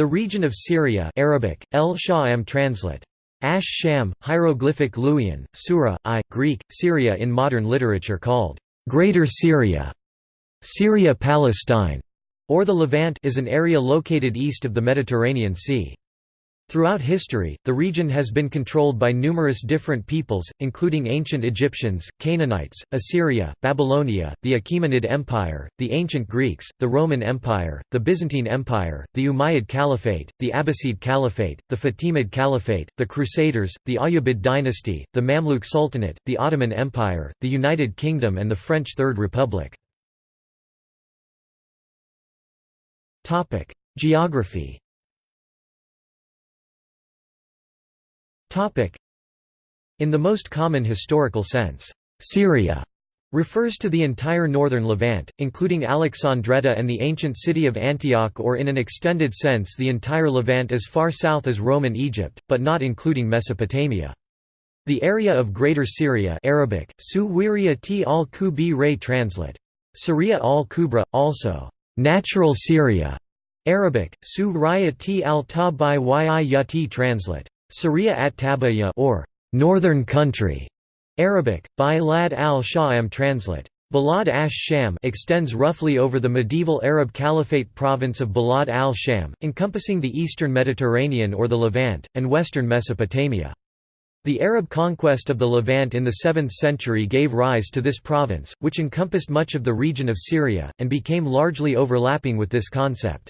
The region of Syria Arabic, El Sha'am translate. Ash Sham, hieroglyphic Luwian, Sura, I, Greek, Syria in modern literature called Greater Syria, Syria-Palestine, or the Levant is an area located east of the Mediterranean Sea. Throughout history, the region has been controlled by numerous different peoples, including ancient Egyptians, Canaanites, Assyria, Babylonia, the Achaemenid Empire, the ancient Greeks, the Roman Empire, the Byzantine Empire, the Umayyad Caliphate, the Abbasid Caliphate, the Fatimid Caliphate, the Crusaders, the Ayyubid dynasty, the Mamluk Sultanate, the Ottoman Empire, the United Kingdom and the French Third Republic. Geography In the most common historical sense, Syria refers to the entire northern Levant, including Alexandretta and the ancient city of Antioch or in an extended sense the entire Levant as far south as Roman Egypt, but not including Mesopotamia. The area of Greater Syria Arabic, Su t al-Kubi translate. Syria al-Kubra, also, natural Syria, Arabic, Su t al-Tabai yati translate. Syria at Tabaya or northern country, Arabic, by Lad al-Sha'am translate. Balad ash-Sham extends roughly over the medieval Arab Caliphate province of Balad al-Sham, encompassing the eastern Mediterranean or the Levant, and western Mesopotamia. The Arab conquest of the Levant in the 7th century gave rise to this province, which encompassed much of the region of Syria, and became largely overlapping with this concept.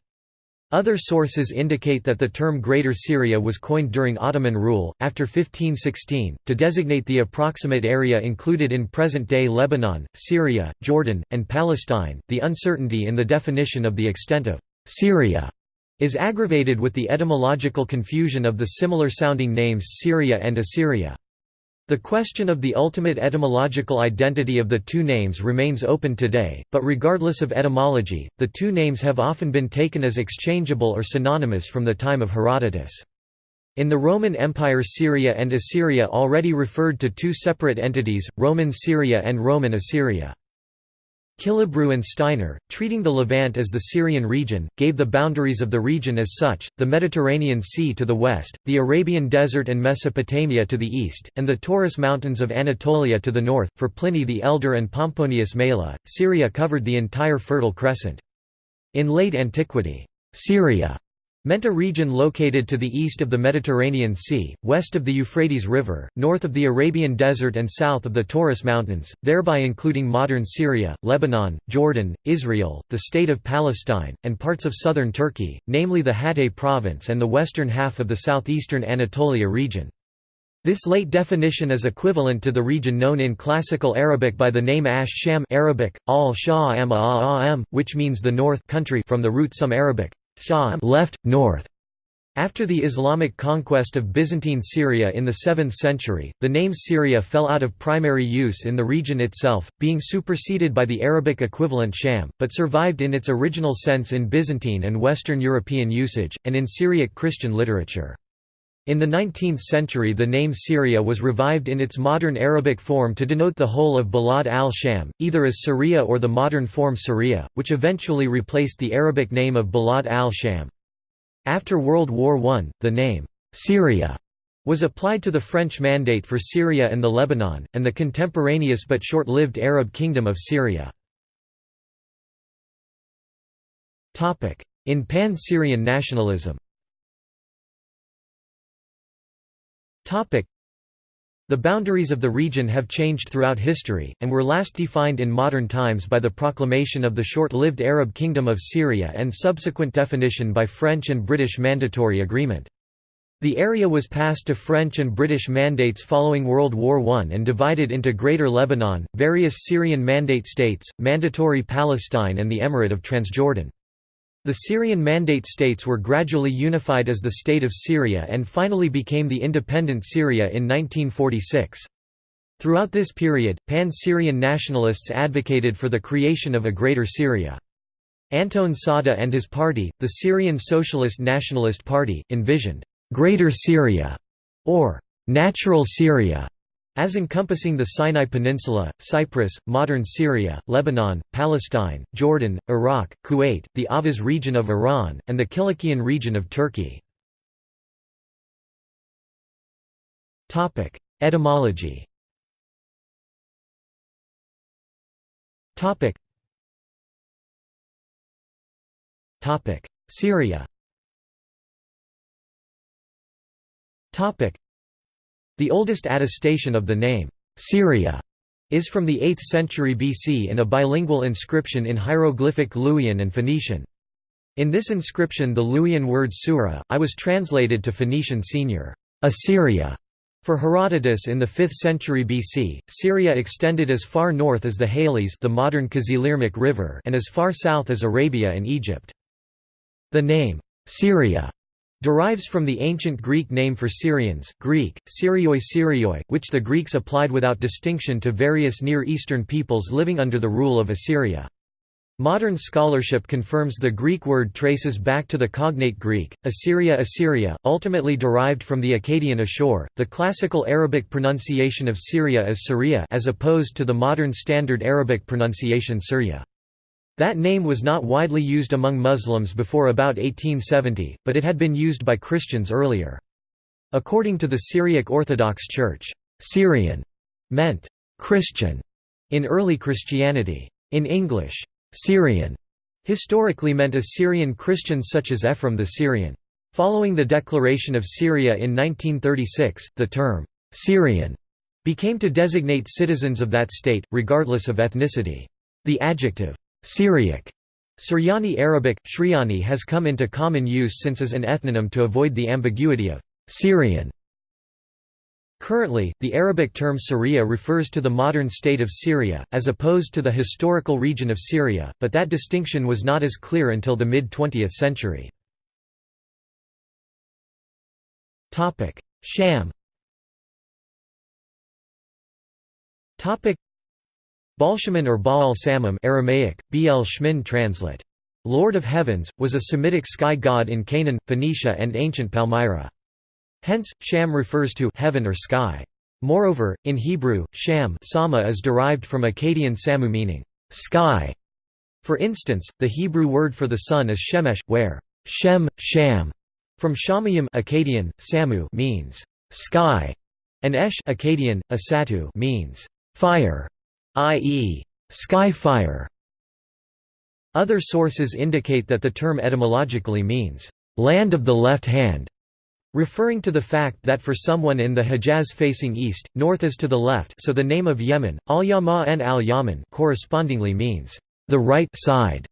Other sources indicate that the term Greater Syria was coined during Ottoman rule, after 1516, to designate the approximate area included in present day Lebanon, Syria, Jordan, and Palestine. The uncertainty in the definition of the extent of Syria is aggravated with the etymological confusion of the similar sounding names Syria and Assyria. The question of the ultimate etymological identity of the two names remains open today, but regardless of etymology, the two names have often been taken as exchangeable or synonymous from the time of Herodotus. In the Roman Empire Syria and Assyria already referred to two separate entities, Roman Syria and Roman Assyria. Killebrew and Steiner, treating the Levant as the Syrian region, gave the boundaries of the region as such, the Mediterranean Sea to the west, the Arabian Desert and Mesopotamia to the east, and the Taurus Mountains of Anatolia to the north. For Pliny the Elder and Pomponius Mela, Syria covered the entire Fertile Crescent. In late antiquity, Syria meant a region located to the east of the Mediterranean Sea, west of the Euphrates River, north of the Arabian Desert and south of the Taurus Mountains, thereby including modern Syria, Lebanon, Jordan, Israel, the State of Palestine, and parts of southern Turkey, namely the Hatay province and the western half of the southeastern Anatolia region. This late definition is equivalent to the region known in Classical Arabic by the name Ash Sham Arabic, al which means the north country from the root some Arabic, Sham left, north. After the Islamic conquest of Byzantine Syria in the 7th century, the name Syria fell out of primary use in the region itself, being superseded by the Arabic equivalent Sham, but survived in its original sense in Byzantine and Western European usage, and in Syriac Christian literature. In the 19th century the name Syria was revived in its modern Arabic form to denote the whole of Balad al-Sham, either as Syria or the modern form Syria, which eventually replaced the Arabic name of Balad al-Sham. After World War I, the name, Syria, was applied to the French Mandate for Syria and the Lebanon, and the contemporaneous but short-lived Arab Kingdom of Syria. In pan-Syrian nationalism The boundaries of the region have changed throughout history, and were last defined in modern times by the proclamation of the short-lived Arab Kingdom of Syria and subsequent definition by French and British mandatory agreement. The area was passed to French and British mandates following World War I and divided into Greater Lebanon, various Syrian Mandate states, Mandatory Palestine and the Emirate of Transjordan. The Syrian Mandate states were gradually unified as the State of Syria and finally became the independent Syria in 1946. Throughout this period, pan-Syrian nationalists advocated for the creation of a Greater Syria. Anton Saadeh and his party, the Syrian Socialist Nationalist Party, envisioned «Greater Syria» or «Natural Syria» as encompassing the Sinai Peninsula, Cyprus, modern Syria, Lebanon, Palestine, Jordan, Iraq, Kuwait, the Ahvaz region of Iran, and the Kilikian region of Turkey. Etymology Syria the oldest attestation of the name, Syria, is from the 8th century BC in a bilingual inscription in hieroglyphic Luwian and Phoenician. In this inscription the Luwian word Sura, I was translated to Phoenician senior, Assyria. For Herodotus in the 5th century BC, Syria extended as far north as the Halys the modern Kızılırmak River and as far south as Arabia and Egypt. The name, Syria, derives from the ancient Greek name for Syrians Greek, Syrioi Syrioi, which the Greeks applied without distinction to various Near Eastern peoples living under the rule of Assyria. Modern scholarship confirms the Greek word traces back to the cognate Greek, Assyria Assyria, ultimately derived from the Akkadian Ashur. The classical Arabic pronunciation of Syria is Syria as opposed to the modern standard Arabic pronunciation Syria. That name was not widely used among Muslims before about 1870, but it had been used by Christians earlier. According to the Syriac Orthodox Church, Syrian meant Christian in early Christianity. In English, Syrian historically meant Assyrian Christians such as Ephraim the Syrian. Following the declaration of Syria in 1936, the term Syrian became to designate citizens of that state, regardless of ethnicity. The adjective Syriac Suryani Arabic, Shriani has come into common use since as an ethnonym to avoid the ambiguity of Syrian. Currently, the Arabic term Syria refers to the modern state of Syria, as opposed to the historical region of Syria, but that distinction was not as clear until the mid-20th century. Sham Baalshamin or Baal Samum Aramaic, Bl Shmin translate. Lord of Heavens, was a Semitic sky god in Canaan, Phoenicia and ancient Palmyra. Hence, Sham refers to heaven or sky. Moreover, in Hebrew, Sham Sama is derived from Akkadian Samu meaning, sky. For instance, the Hebrew word for the sun is Shemesh, where Shem, Sham, from Shamayim Akkadian, Samu means sky, and Esh Akkadian, Asatu means fire i.e., skyfire. Other sources indicate that the term etymologically means, land of the left hand, referring to the fact that for someone in the Hejaz facing east, north is to the left so the name of Yemen, al-Yama al-Yaman correspondingly means, the right side.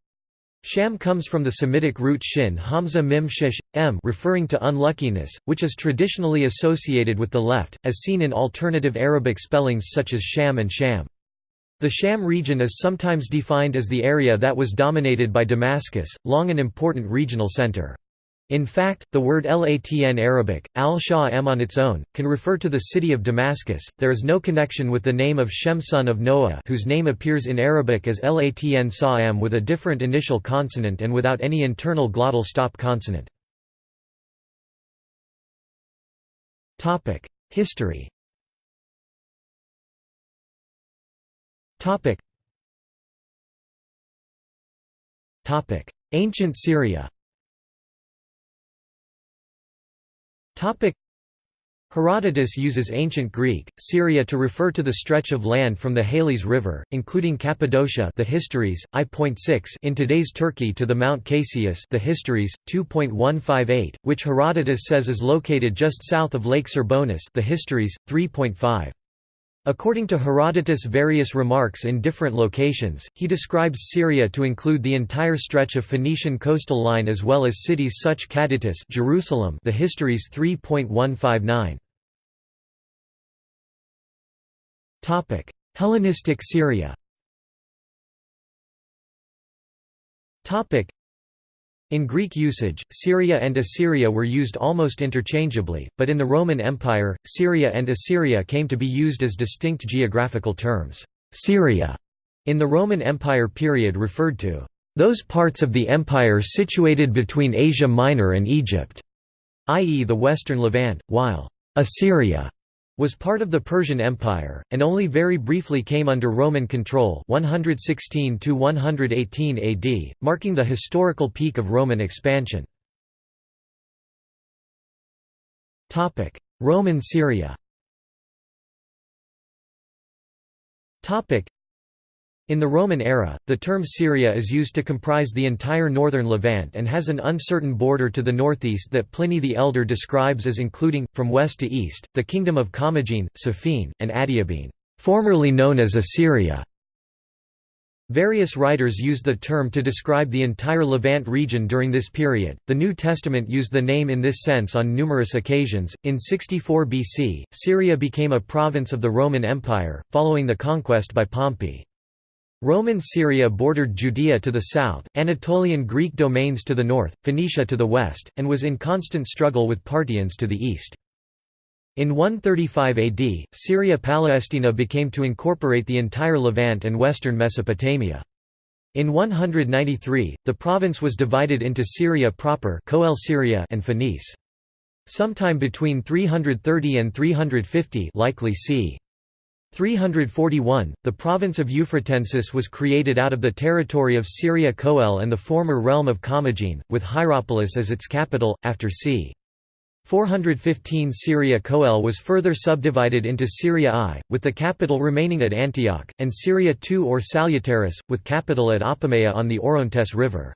Sham comes from the Semitic root shin hamza mim shish, m referring to unluckiness, which is traditionally associated with the left, as seen in alternative Arabic spellings such as sham and sham. The Sham region is sometimes defined as the area that was dominated by Damascus, long an important regional center. In fact, the word Latn Arabic, al-Sha'am on its own, can refer to the city of Damascus. There is no connection with the name of Shem son of Noah whose name appears in Arabic as Latn Sa'am with a different initial consonant and without any internal glottal stop consonant. History Topic. Topic: Ancient Syria. Topic. Herodotus uses ancient Greek, Syria to refer to the stretch of land from the Halys River, including Cappadocia the Histories, I.6 in today's Turkey to the Mount Casius the Histories, 2.158, which Herodotus says is located just south of Lake Serbonis the Histories, 3.5. According to Herodotus' various remarks in different locations, he describes Syria to include the entire stretch of Phoenician coastal line as well as cities such Cadytis Jerusalem the Histories 3.159. Hellenistic Syria in Greek usage, Syria and Assyria were used almost interchangeably, but in the Roman Empire, Syria and Assyria came to be used as distinct geographical terms. Syria in the Roman Empire period referred to those parts of the empire situated between Asia Minor and Egypt, i.e. the western Levant, while Assyria was part of the Persian Empire, and only very briefly came under Roman control 116 AD, marking the historical peak of Roman expansion. Roman Syria in the Roman era, the term Syria is used to comprise the entire northern Levant and has an uncertain border to the northeast that Pliny the Elder describes as including, from west to east, the kingdom of Commagene, Sophene, and Adiabene, formerly known as Assyria. Various writers used the term to describe the entire Levant region during this period. The New Testament used the name in this sense on numerous occasions. In 64 BC, Syria became a province of the Roman Empire, following the conquest by Pompey. Roman Syria bordered Judea to the south, Anatolian Greek domains to the north, Phoenicia to the west, and was in constant struggle with Parthians to the east. In 135 AD, Syria Palestina became to incorporate the entire Levant and western Mesopotamia. In 193, the province was divided into Syria proper Syria and Phoenice. Sometime between 330 and 350 likely c. 341, the province of Euphratensis was created out of the territory of Syria Coele and the former realm of Commagene, with Hierapolis as its capital, after c. 415 Syria Coele was further subdivided into Syria I, with the capital remaining at Antioch, and Syria II or Salutaris, with capital at Apamea on the Orontes River.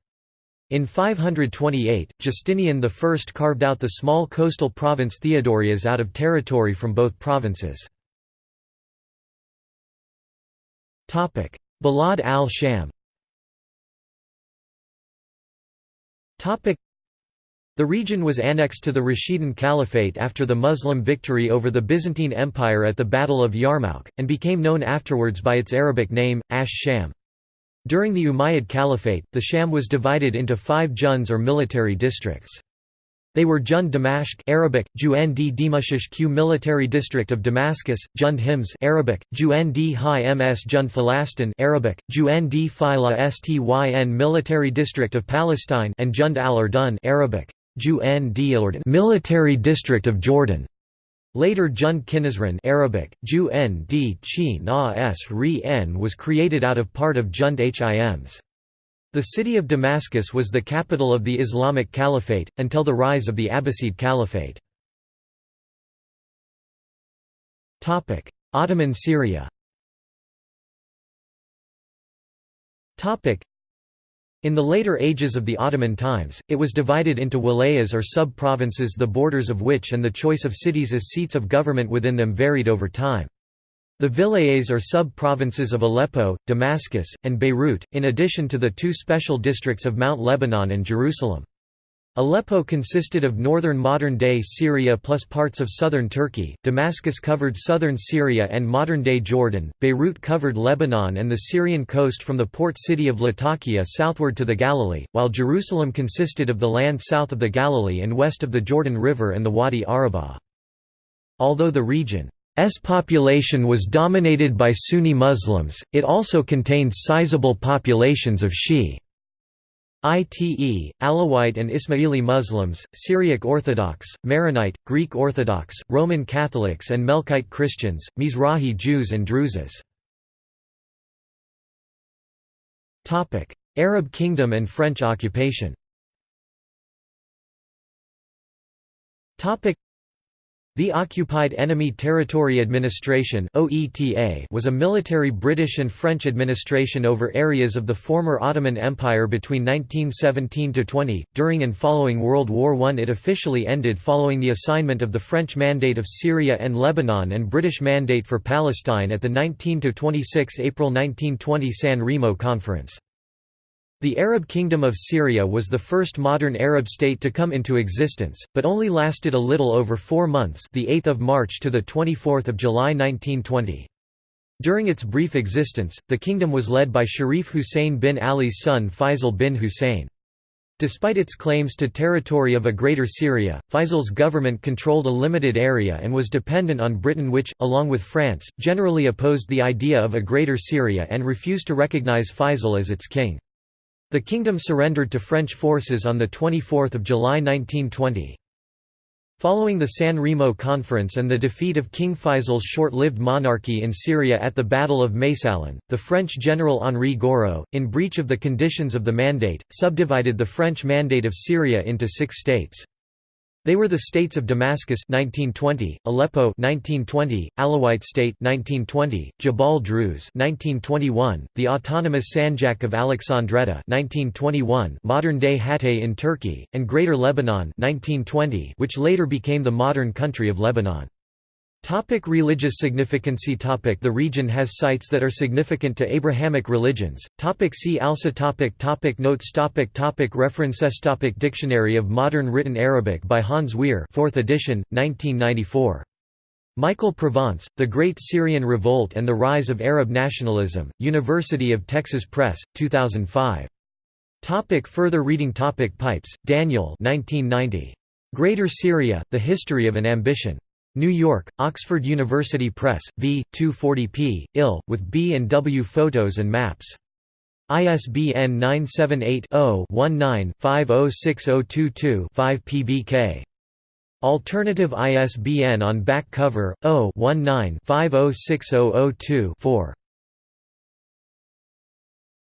In 528, Justinian I carved out the small coastal province Theodorias out of territory from both provinces. Balad al-Sham the region was annexed to the Rashidun Caliphate after the Muslim victory over the Byzantine Empire at the Battle of Yarmouk, and became known afterwards by its Arabic name, Ash-Sham. During the Umayyad Caliphate, the Sham was divided into five juns or military districts. They were Jund Damashq Arabic, Ju'nd Dimashq Military District of Damascus, Jund Hims Arabic, Ju'nd Hi Ms Jund Falastin Arabic, Ju'nd Phila Styn Military District of Palestine and Jund al-Urdun Arabic, Ju'nd Military District of Jordan. Later Jund Qinnasrin Arabic, Ju'nd Chi Na S Ri N was created out of part of Jund Hims. The city of Damascus was the capital of the Islamic Caliphate, until the rise of the Abbasid Caliphate. Ottoman Syria in the later ages of the Ottoman times, it was divided into wilayas or sub-provinces the borders of which and the choice of cities as seats of government within them varied over time. The vilayets are sub-provinces of Aleppo, Damascus, and Beirut, in addition to the two special districts of Mount Lebanon and Jerusalem. Aleppo consisted of northern modern-day Syria plus parts of southern Turkey, Damascus covered southern Syria and modern-day Jordan, Beirut covered Lebanon and the Syrian coast from the port city of Latakia southward to the Galilee, while Jerusalem consisted of the land south of the Galilee and west of the Jordan River and the Wadi Arabah. Although the region S population was dominated by Sunni Muslims, it also contained sizable populations of Shi. Ite, Alawite and Ismaili Muslims, Syriac Orthodox, Maronite, Greek Orthodox, Roman Catholics and Melkite Christians, Mizrahi Jews and Druzes. Arab Kingdom and French occupation the Occupied Enemy Territory Administration was a military British and French administration over areas of the former Ottoman Empire between 1917–20. During and following World War I it officially ended following the assignment of the French Mandate of Syria and Lebanon and British Mandate for Palestine at the 19–26 April 1920 San Remo Conference. The Arab Kingdom of Syria was the first modern Arab state to come into existence, but only lasted a little over four months the 8th of March to the 24th of July 1920. During its brief existence, the kingdom was led by Sharif Hussein bin Ali's son Faisal bin Hussein. Despite its claims to territory of a Greater Syria, Faisal's government controlled a limited area and was dependent on Britain which, along with France, generally opposed the idea of a Greater Syria and refused to recognize Faisal as its king. The kingdom surrendered to French forces on 24 July 1920. Following the San Remo Conference and the defeat of King Faisal's short-lived monarchy in Syria at the Battle of Maysalun, the French general Henri Gouraud, in breach of the conditions of the Mandate, subdivided the French Mandate of Syria into six states. They were the states of Damascus 1920, Aleppo 1920, Alawite State 1920, Jabal Druze 1921, the autonomous Sanjak of Alexandretta 1921, modern-day Hatay in Turkey, and Greater Lebanon 1920, which later became the modern country of Lebanon. Topic religious significancy topic The region has sites that are significant to Abrahamic religions. Topic see also topic topic Notes topic topic References topic Dictionary of Modern Written Arabic by Hans Wehr 4th edition, 1994. Michael Provence, The Great Syrian Revolt and the Rise of Arab Nationalism, University of Texas Press, 2005. Topic further reading topic Pipes, Daniel 1990. Greater Syria, The History of an Ambition. New York, Oxford University Press, v. 240p, ill, with B and W photos and maps. ISBN 978-0-19-506022-5 pbk. Alternative ISBN on back cover 0-19-506002-4.